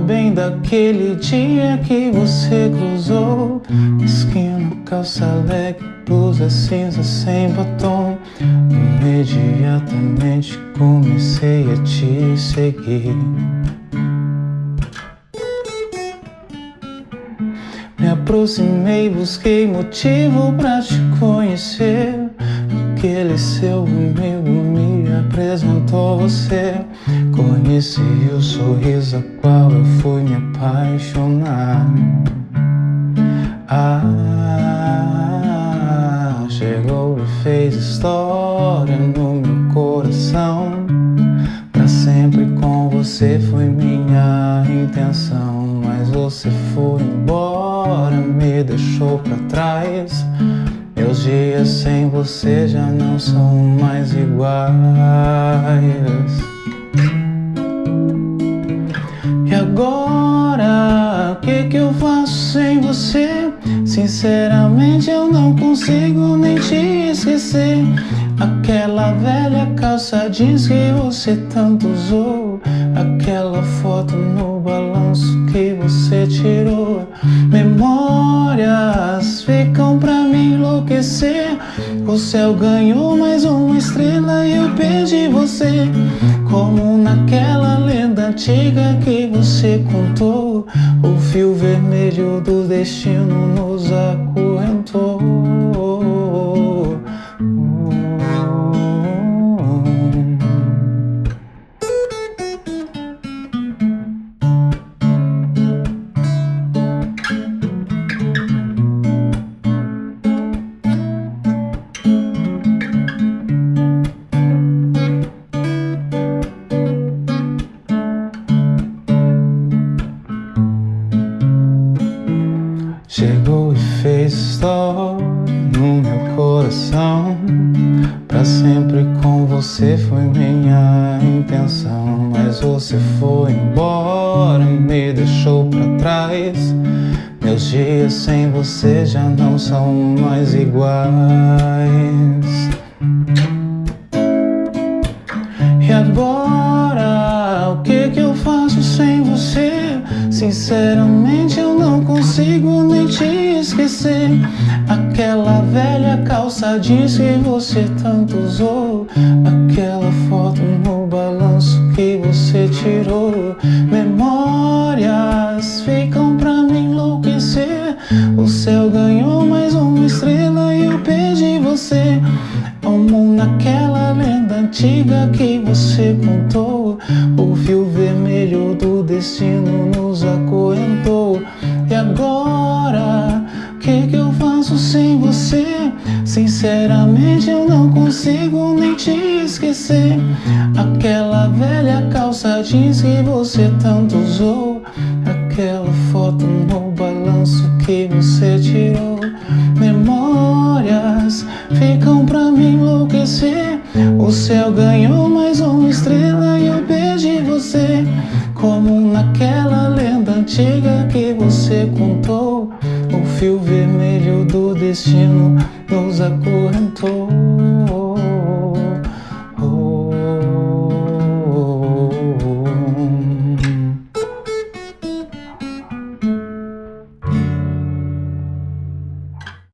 bem daquele dia que você cruzou. Esquina, calça leg, blusa cinza sem batom. Imediatamente comecei a te seguir. Me aproximei, busquei motivo pra te conhecer. Aquele seu amigo me apresentou você. Conheci o sorriso a qual eu fui me apaixonar. Ah, chegou e fez história no meu coração. Pra sempre com você foi minha intenção Mas você foi embora, me deixou pra trás dias sem você já não são mais iguais E agora, o que que eu faço sem você? Sinceramente eu não consigo nem te esquecer Aquela velha calça jeans que você tanto usou O céu ganhou mais uma estrela e eu perdi você. Como naquela lenda antiga que você contou O fio vermelho do destino nos acorrentou Chegou e fez história no meu coração. Pra sempre com você foi minha intenção Mas você foi embora, me deixou pra trás. Meus dias sem você já não são mais iguais. E agora, o que que eu faço sem você? Sinceramente não consigo nem te esquecer. Aquela velha calça jeans que você tanto usou. Aquela foto no balanço que você tirou. Memórias ficam pra me enlouquecer. O céu ganhou mais uma estrela e eu perdi você. Como naquela lenda antiga que você contou. O fio vermelho do destino que que eu faço sem você? Sinceramente eu não consigo nem te esquecer. Aquela velha calça jeans que você tanto usou. Aquela foto no balanço que você tirou. Memórias ficam pra me enlouquecer. O céu ganhou mais uma estrela e eu perdi você do destino nos acorrentou